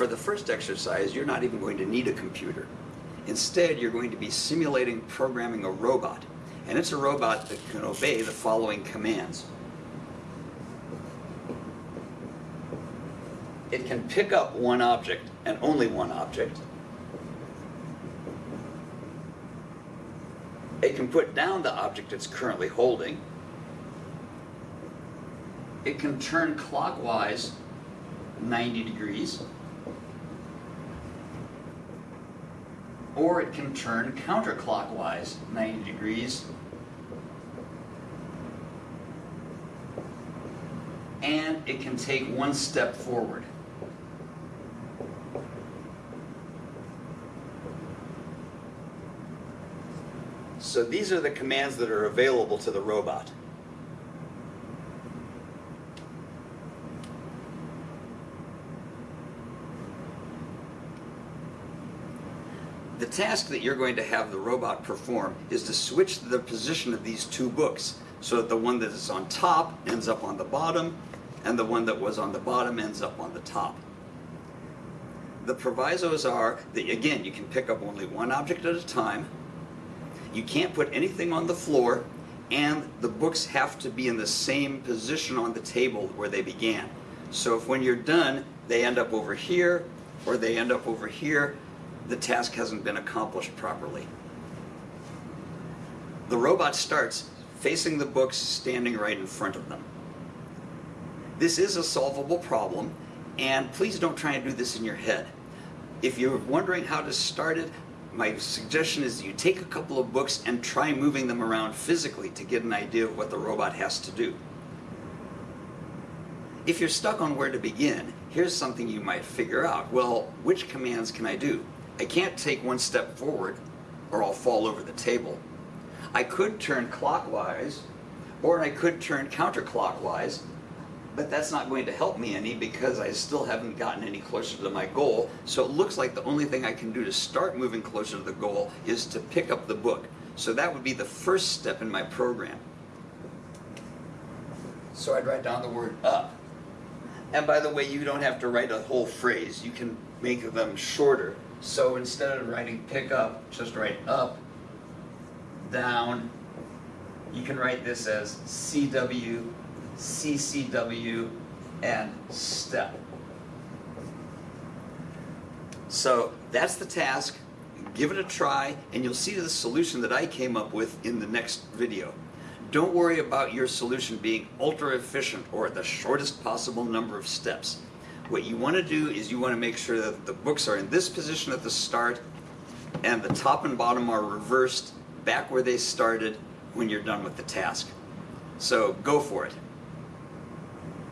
For the first exercise, you're not even going to need a computer. Instead, you're going to be simulating programming a robot. And it's a robot that can obey the following commands. It can pick up one object, and only one object. It can put down the object it's currently holding. It can turn clockwise 90 degrees. Or it can turn counterclockwise 90 degrees. And it can take one step forward. So these are the commands that are available to the robot. The task that you're going to have the robot perform is to switch the position of these two books so that the one that is on top ends up on the bottom and the one that was on the bottom ends up on the top. The provisos are that, again, you can pick up only one object at a time, you can't put anything on the floor, and the books have to be in the same position on the table where they began. So if when you're done, they end up over here, or they end up over here, the task hasn't been accomplished properly. The robot starts facing the books standing right in front of them. This is a solvable problem, and please don't try and do this in your head. If you're wondering how to start it, my suggestion is you take a couple of books and try moving them around physically to get an idea of what the robot has to do. If you're stuck on where to begin, here's something you might figure out. Well, which commands can I do? I can't take one step forward or I'll fall over the table. I could turn clockwise or I could turn counterclockwise but that's not going to help me any because I still haven't gotten any closer to my goal. So it looks like the only thing I can do to start moving closer to the goal is to pick up the book. So that would be the first step in my program. So I'd write down the word up. And by the way, you don't have to write a whole phrase. You can make them shorter. So instead of writing pick up, just write up, down. You can write this as CW CCW, and STEP. So that's the task. Give it a try, and you'll see the solution that I came up with in the next video. Don't worry about your solution being ultra efficient or the shortest possible number of steps. What you want to do is you want to make sure that the books are in this position at the start and the top and bottom are reversed back where they started when you're done with the task. So go for it.